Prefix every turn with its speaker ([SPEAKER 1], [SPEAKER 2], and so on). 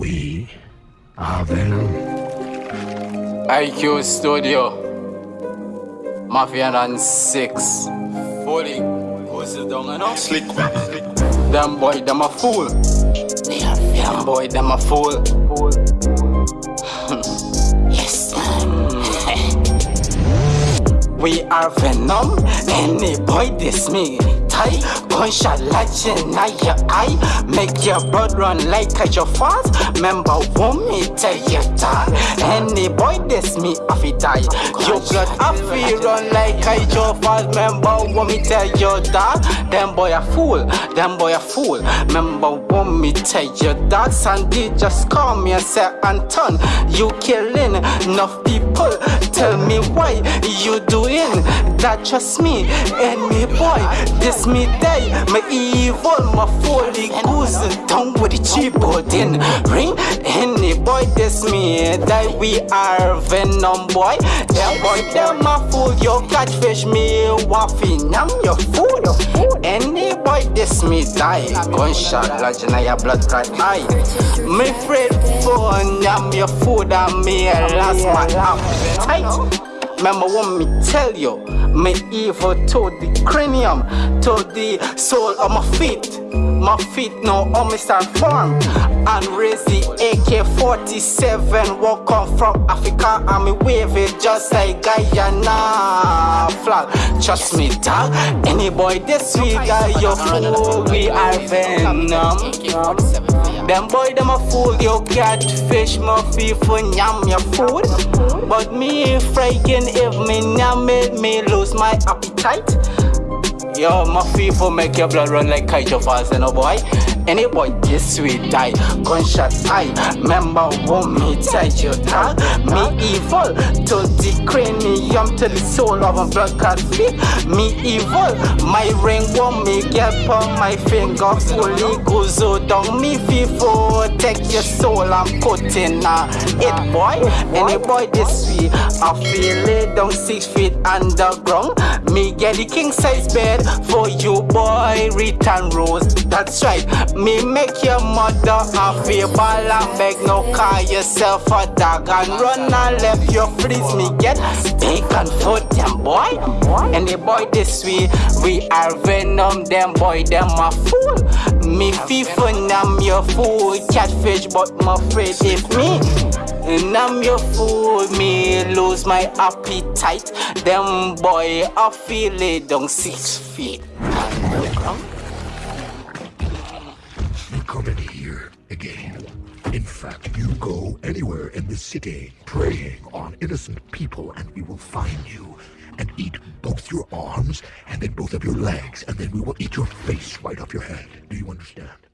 [SPEAKER 1] Ah, Venom.
[SPEAKER 2] IQ Studio. Mafia and six. Fully. Who's it down and up?
[SPEAKER 3] Slick, slick.
[SPEAKER 2] Them boy, them a fool. Them boy, them a fool.
[SPEAKER 4] Yes,
[SPEAKER 2] We are Venom. Any boy diss me. Tie, gunshot like in your eye. Make your blood run like a your fast. Remember, want me tell you that. Any boy diss me, I fi die. Your blood, I fi run like a your fast. Remember, want me tell you that. Them boy a fool, them boy a fool. Remember, want me tell you that. Sandy just call me and say, Anton, you killing enough people. Tell me why you doing that? Trust me, any boy, this me day, my evil, my folly goose down with the cheap in ring. Any boy, this me that we are venom boy. Them boy, them a fool, your catfish me waffy, I'm your food. Any boy, this me die. Gunshot, lodge in your blood clot eye. Me afraid for I'm your food, and me last my appetite. Remember what me tell you, me evil to the cranium, to the soul of my feet. My feet me start form and raise the AK-47 walk on from Africa and me wave it just like Guyana flag. Trust me, dog. Any boy this week, guy, you fool. We are venom. Them boy them a fool, you catfish my for nyam your food. But me frightened if me nyam it, me lose my appetite. Yo, my people make your blood run like Kaieteur Falls, you know boy. Any boy this sweet die, gunshot eye. Remember what me tell your that me evil to the cranium to the soul of a clot feet. Me evil, my ring won't make get on my finger fully goes down. Me people take your soul i'm in uh, it boy. Any boy this sweet, I feel it down six feet underground. Me get the king size bed for you boy, return rose. That's right. Me make your mother a feel ball and beg no call yourself a dog and run and left your freeze me get bacon for them boy. And the boy this way, we are venom them boy them a fool. Me FIFA I'm your fool, catfish but my afraid if me. And I'm your fool, me lose my appetite. Them boy, I feel it down six feet.
[SPEAKER 1] You in here again. Fact, you go anywhere in the city preying on innocent people and we will find you and eat both your arms and then both of your legs and then we will eat your face right off your head. Do you understand?